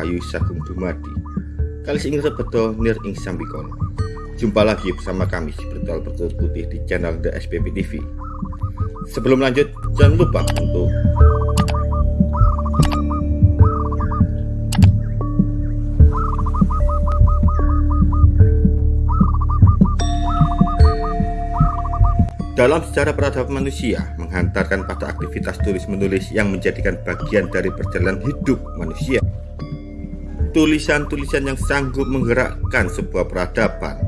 Rahayu Sagung Dumadi. Kali ing rebedo nir ing sambikono. Jumpa lagi bersama kami di Bertual Bertual Putih di channel The SPP TV Sebelum lanjut jangan lupa untuk Dalam sejarah peradaban manusia, menghantarkan pada aktivitas tulis-menulis yang menjadikan bagian dari perjalanan hidup manusia. Tulisan-tulisan yang sanggup menggerakkan sebuah peradaban,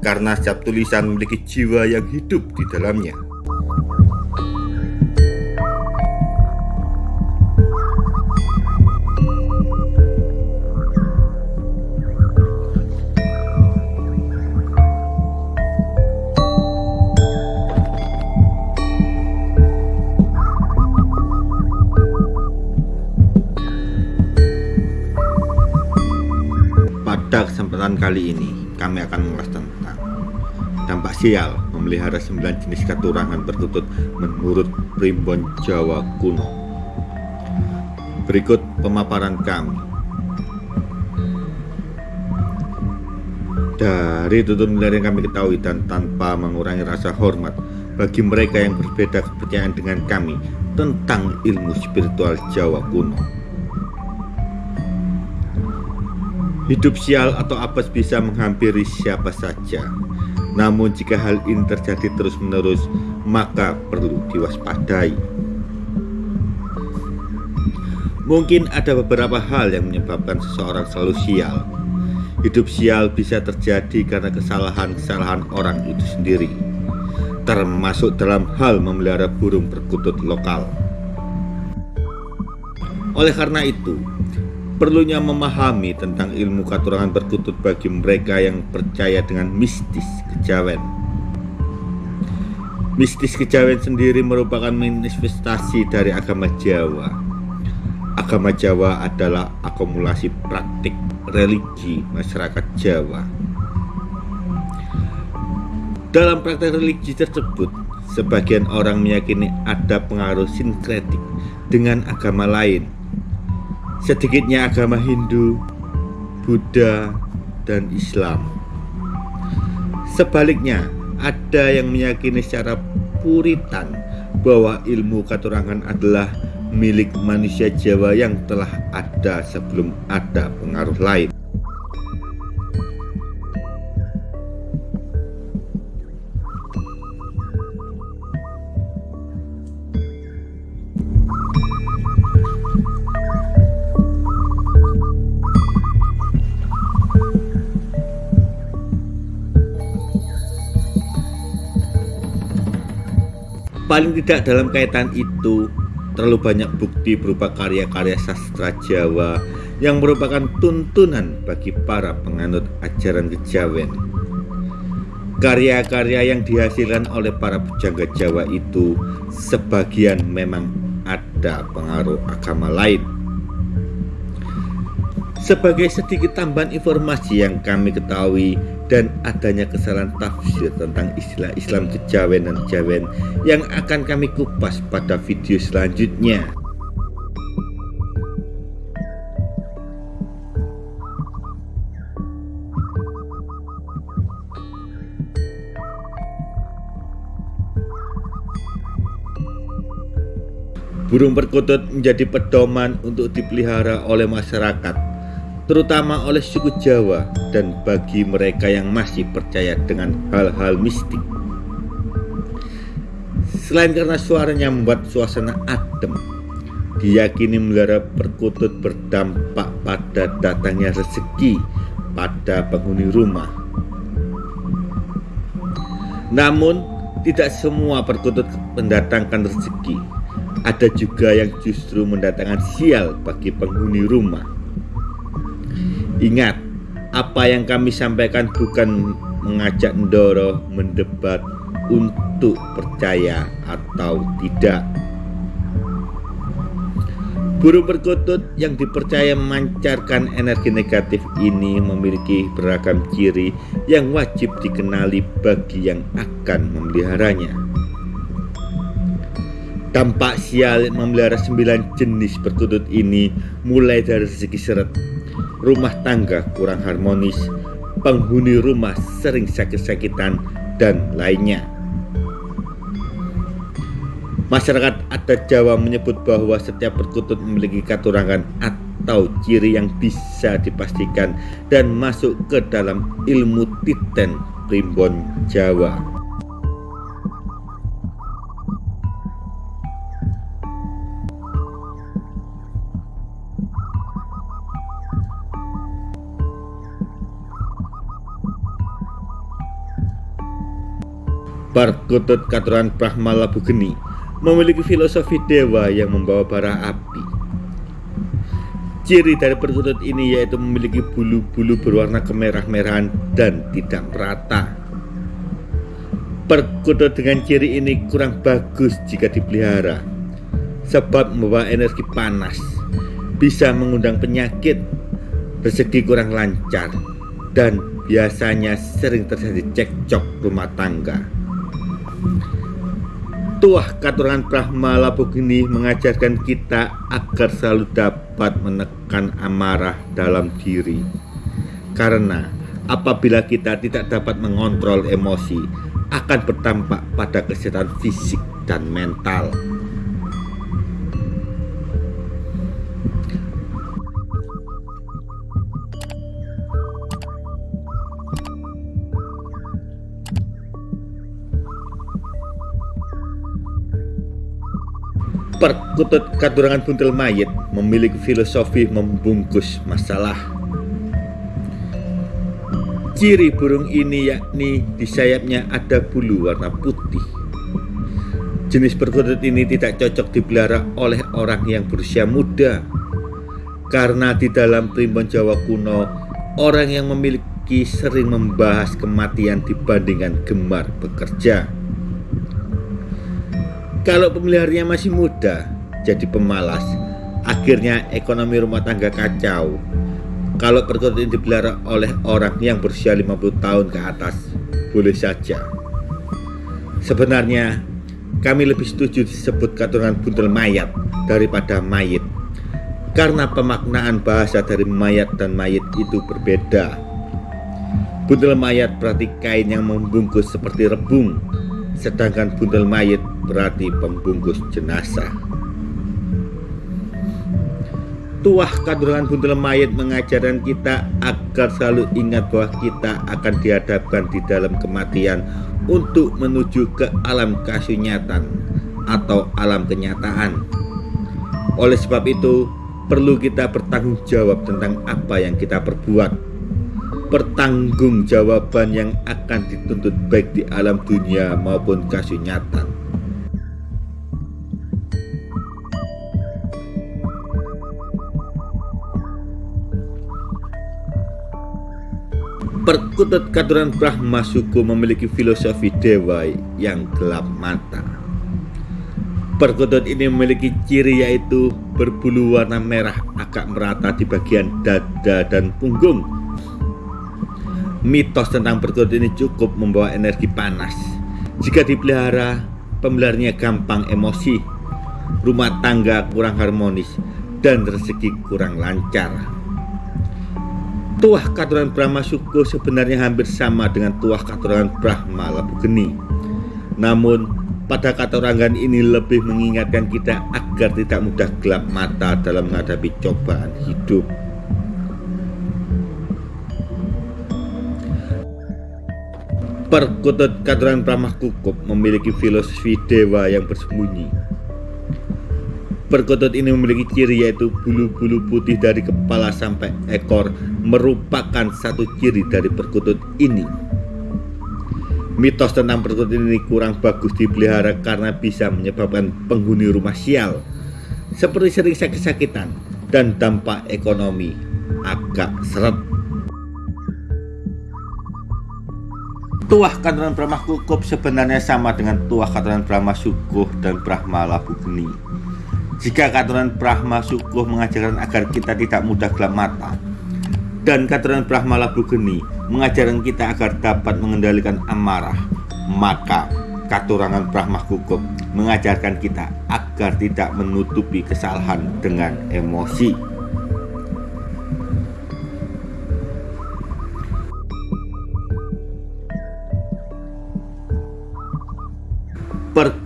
karena setiap tulisan memiliki jiwa yang hidup di dalamnya. Kali ini, kami akan mengulas tentang dampak sial memelihara 9 jenis katurangan berkutut menurut primbon Jawa kuno. Berikut pemaparan kami. Dari tutur yang kami ketahui dan tanpa mengurangi rasa hormat bagi mereka yang berbeda kepercayaan dengan kami tentang ilmu spiritual Jawa kuno. Hidup sial atau apes bisa menghampiri siapa saja. Namun jika hal ini terjadi terus-menerus, maka perlu diwaspadai. Mungkin ada beberapa hal yang menyebabkan seseorang selalu sial. Hidup sial bisa terjadi karena kesalahan-kesalahan orang itu sendiri, termasuk dalam hal memelihara burung perkutut lokal. Oleh karena itu, Perlunya memahami tentang ilmu katurangan perkutut bagi mereka yang percaya dengan mistis kejawen. Mistis kejawen sendiri merupakan manifestasi dari agama Jawa. Agama Jawa adalah akumulasi praktik religi masyarakat Jawa. Dalam praktek religi tersebut, sebagian orang meyakini ada pengaruh sinkretik dengan agama lain sedikitnya agama Hindu, Buddha, dan Islam. Sebaliknya, ada yang meyakini secara puritan bahwa ilmu katurangan adalah milik manusia Jawa yang telah ada sebelum ada pengaruh lain. Paling tidak dalam kaitan itu terlalu banyak bukti berupa karya-karya sastra Jawa yang merupakan tuntunan bagi para penganut ajaran kejawen. Karya-karya yang dihasilkan oleh para pujangga Jawa itu sebagian memang ada pengaruh agama lain. Sebagai sedikit tambahan informasi yang kami ketahui dan adanya kesalahan tafsir tentang istilah Islam kejawen dan jawen yang akan kami kupas pada video selanjutnya. Burung perkutut menjadi pedoman untuk dipelihara oleh masyarakat terutama oleh suku Jawa dan bagi mereka yang masih percaya dengan hal-hal mistik. Selain karena suaranya membuat suasana adem, diyakini melihara perkutut berdampak pada datangnya rezeki pada penghuni rumah. Namun, tidak semua perkutut mendatangkan rezeki. Ada juga yang justru mendatangkan sial bagi penghuni rumah. Ingat, apa yang kami sampaikan bukan mengajak Ndoro mendebat untuk percaya atau tidak. Burung perkutut yang dipercaya memancarkan energi negatif ini memiliki beragam ciri yang wajib dikenali bagi yang akan memeliharanya. Dampak sial memelihara sembilan jenis perkutut ini mulai dari segi seret, rumah tangga kurang harmonis, penghuni rumah sering sakit-sakitan, dan lainnya. Masyarakat adat Jawa menyebut bahwa setiap perkutut memiliki katurangan atau ciri yang bisa dipastikan dan masuk ke dalam ilmu titen primbon Jawa. Perkutut Katuran Brahma Labu Geni memiliki filosofi dewa yang membawa bara api. Ciri dari perkutut ini yaitu memiliki bulu-bulu berwarna kemerah-merahan dan tidak merata. Perkutut dengan ciri ini kurang bagus jika dipelihara, sebab membawa energi panas, bisa mengundang penyakit, rezeki kurang lancar, dan biasanya sering terjadi cekcok rumah tangga. Tuah katuran Brahma Labogini mengajarkan kita agar selalu dapat menekan amarah dalam diri. Karena apabila kita tidak dapat mengontrol emosi, akan berdampak pada kesehatan fisik dan mental. Perkutut Katurangan Buntel Mayit memiliki filosofi membungkus masalah. Ciri burung ini yakni di sayapnya ada bulu warna putih. Jenis perkutut ini tidak cocok dipelihara oleh orang yang berusia muda karena di dalam primbon Jawa kuno orang yang memiliki sering membahas kematian dibandingkan gemar bekerja. Kalau pemeliharanya masih muda, jadi pemalas, akhirnya ekonomi rumah tangga kacau. Kalau perkutut ini dipelihara oleh orang yang berusia 50 tahun ke atas, boleh saja. Sebenarnya, kami lebih setuju disebut katuran buntel mayat daripada mayit. Karena pemaknaan bahasa dari mayat dan mayit itu berbeda. Buntel mayat berarti kain yang membungkus seperti rebung, sedangkan buntel mayit berarti pembungkus jenazah. Tuah kadrangan buntel mayat mengajarkan kita agar selalu ingat bahwa kita akan dihadapkan di dalam kematian untuk menuju ke alam kasunyatan atau alam kenyataan. Oleh sebab itu, perlu kita bertanggung jawab tentang apa yang kita perbuat. Pertanggungjawaban yang akan dituntut baik di alam dunia maupun kasunyatan. Perkutut Katuran Brahma Suku memiliki filosofi dewa yang gelap mata. Perkutut ini memiliki ciri yaitu berbulu warna merah agak merata di bagian dada dan punggung. Mitos tentang perkutut ini cukup membawa energi panas. Jika dipelihara, pemeliharanya gampang emosi, rumah tangga kurang harmonis, dan rezeki kurang lancar. Tuah Katuran Brahma Suko sebenarnya hampir sama dengan tuah Katuran Brahma Labu Geni. Namun, pada katurangan ini lebih mengingatkan kita agar tidak mudah gelap mata dalam menghadapi cobaan hidup. Perkutut Katuran Brahma Kukup memiliki filosofi dewa yang bersembunyi Perkutut ini memiliki ciri yaitu bulu-bulu putih dari kepala sampai ekor merupakan satu ciri dari perkutut ini. Mitos tentang perkutut ini kurang bagus dipelihara karena bisa menyebabkan penghuni rumah sial seperti sering sakit-sakitan dan dampak ekonomi agak seret. Tuah katuran Brahma Kukup sebenarnya sama dengan tuah katuran Brahma Sukuh dan Brahma Labu Geni. Jika katuran Brahma Sukuh mengajarkan agar kita tidak mudah gelap mata dan katuran Brahma Labu Geni mengajarkan kita agar dapat mengendalikan amarah, maka katurangan Brahma Kukuh mengajarkan kita agar tidak menutupi kesalahan dengan emosi.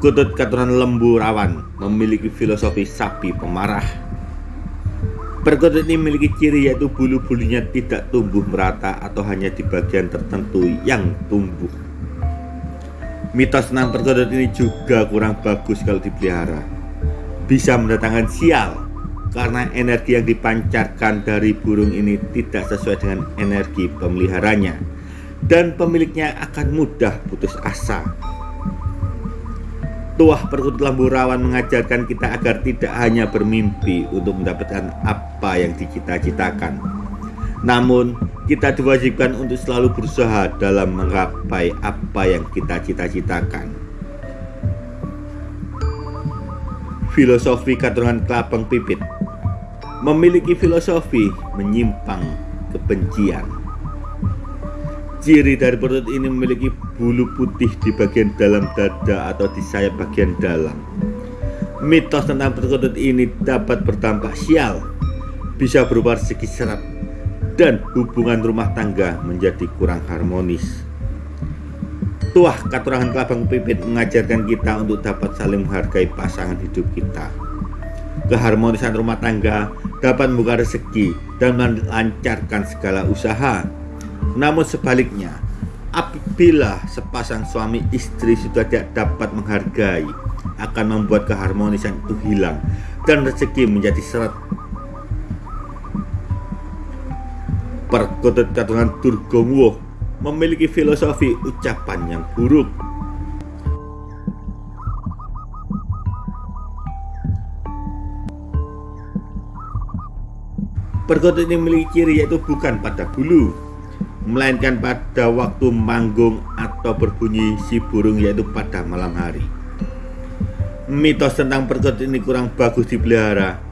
Perkutut keturunan lembu rawan memiliki filosofi sapi pemarah. Perkutut ini memiliki ciri yaitu bulu-bulunya tidak tumbuh merata atau hanya di bagian tertentu yang tumbuh. Mitos tentang perkutut ini juga kurang bagus kalau dipelihara. Bisa mendatangkan sial karena energi yang dipancarkan dari burung ini tidak sesuai dengan energi pemeliharanya dan pemiliknya akan mudah putus asa. Tuah perkutut lambu rawan mengajarkan kita agar tidak hanya bermimpi untuk mendapatkan apa yang dicita-citakan, namun kita diwajibkan untuk selalu berusaha dalam menggapai apa yang kita cita-citakan. Filosofi keturunan kelabang pipit memiliki filosofi menyimpang kebencian. Ciri dari perut ini memiliki bulu putih di bagian dalam dada atau di sayap bagian dalam. Mitos tentang perkutut ini dapat berdampak sial, bisa berupa segi serat, dan hubungan rumah tangga menjadi kurang harmonis. Tuah katurangan kelabang pipit mengajarkan kita untuk dapat saling menghargai pasangan hidup kita. Keharmonisan rumah tangga dapat membuka rezeki dan melancarkan segala usaha. Namun sebaliknya, apabila sepasang suami istri sudah tidak dapat menghargai, akan membuat keharmonisan itu hilang dan rezeki menjadi seret Perkutut Katungan Durgongwo memiliki filosofi ucapan yang buruk. Perkutut ini memiliki ciri yaitu bukan pada bulu, melainkan pada waktu manggung atau berbunyi si burung yaitu pada malam hari. Mitos tentang perkutut ini kurang bagus dipelihara.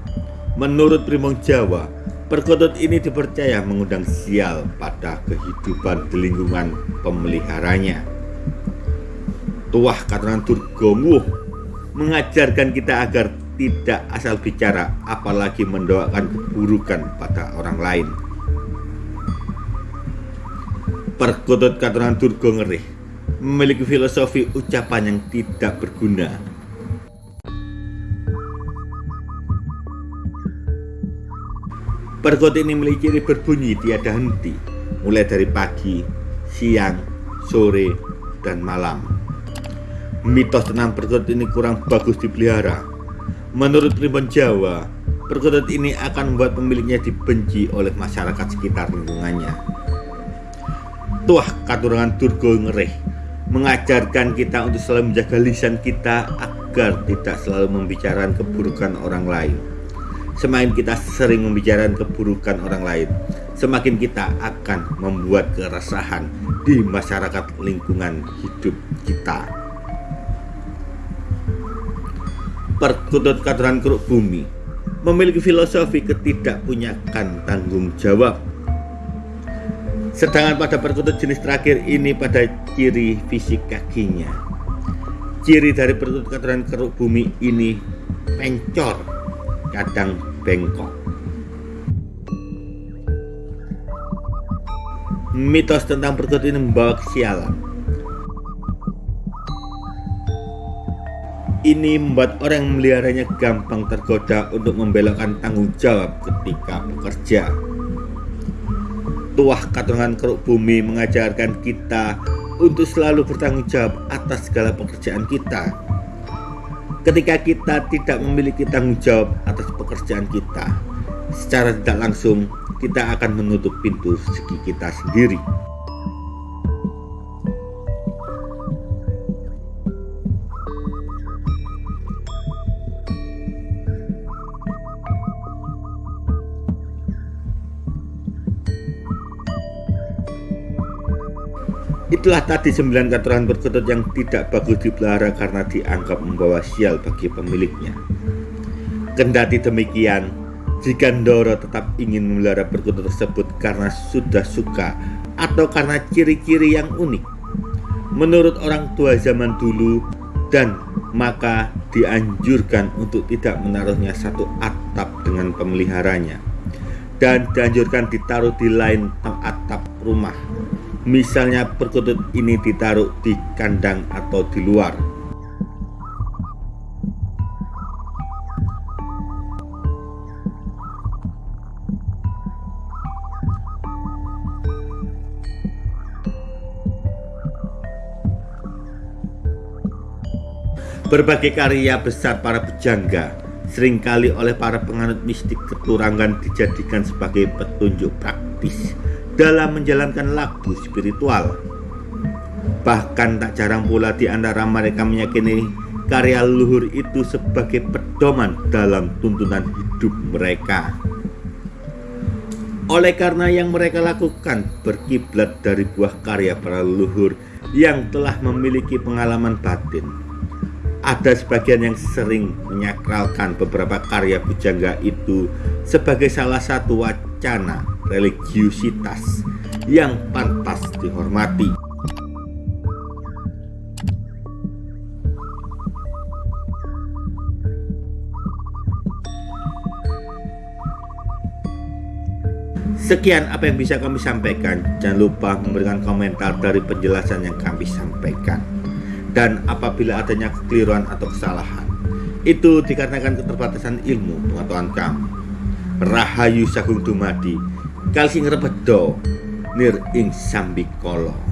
Menurut Primong Jawa, Perkutut ini dipercaya mengundang sial pada kehidupan di lingkungan pemeliharanya. Tuah keturunan Durgomuh mengajarkan kita agar tidak asal bicara apalagi mendoakan keburukan pada orang lain. Perkutut keturunan Durgo Ngerih memiliki filosofi ucapan yang tidak berguna Perkut ini memiliki ciri berbunyi tiada henti, mulai dari pagi, siang, sore, dan malam. Mitos tentang perkutut ini kurang bagus dipelihara. Menurut Primbon Jawa, perkutut ini akan membuat pemiliknya dibenci oleh masyarakat sekitar lingkungannya. Tuah katurangan Durgo Ngereh mengajarkan kita untuk selalu menjaga lisan kita agar tidak selalu membicarakan keburukan orang lain. Semakin kita sering membicarakan keburukan orang lain, semakin kita akan membuat keresahan di masyarakat lingkungan hidup kita. Perkutut katuran keruk bumi memiliki filosofi ketidakpunyakan tanggung jawab. Sedangkan pada perkutut jenis terakhir ini pada ciri fisik kakinya. Ciri dari perkutut katuran keruk bumi ini pencor kadang bengkok. Mitos tentang perkut ini membawa kesialan. Ini membuat orang yang memeliharanya gampang tergoda untuk membelokkan tanggung jawab ketika bekerja. Tuah katungan keruk bumi mengajarkan kita untuk selalu bertanggung jawab atas segala pekerjaan kita ketika kita tidak memiliki tanggung jawab atas pekerjaan kita, secara tidak langsung kita akan menutup pintu segi kita sendiri. Itulah tadi sembilan katuran perkutut yang tidak bagus dipelihara karena dianggap membawa sial bagi pemiliknya. Kendati demikian, jika Ndoro tetap ingin memelihara perkutut tersebut karena sudah suka atau karena ciri-ciri yang unik, menurut orang tua zaman dulu, dan maka dianjurkan untuk tidak menaruhnya satu atap dengan pemeliharanya dan dianjurkan ditaruh di lain atap rumah misalnya perkutut ini ditaruh di kandang atau di luar. Berbagai karya besar para pejangga sering kali oleh para penganut mistik keturangan dijadikan sebagai petunjuk praktis dalam menjalankan lagu spiritual. Bahkan tak jarang pula di antara mereka meyakini karya luhur itu sebagai pedoman dalam tuntunan hidup mereka. Oleh karena yang mereka lakukan berkiblat dari buah karya para leluhur yang telah memiliki pengalaman batin ada sebagian yang sering menyakralkan beberapa karya pujangga itu sebagai salah satu wacana religiusitas yang pantas dihormati. Sekian apa yang bisa kami sampaikan. Jangan lupa memberikan komentar dari penjelasan yang kami sampaikan dan apabila adanya kekeliruan atau kesalahan itu dikarenakan keterbatasan ilmu pengetahuan kamu Rahayu Sagung Dumadi Kalsing Rebedo Nir Ing Sambikolo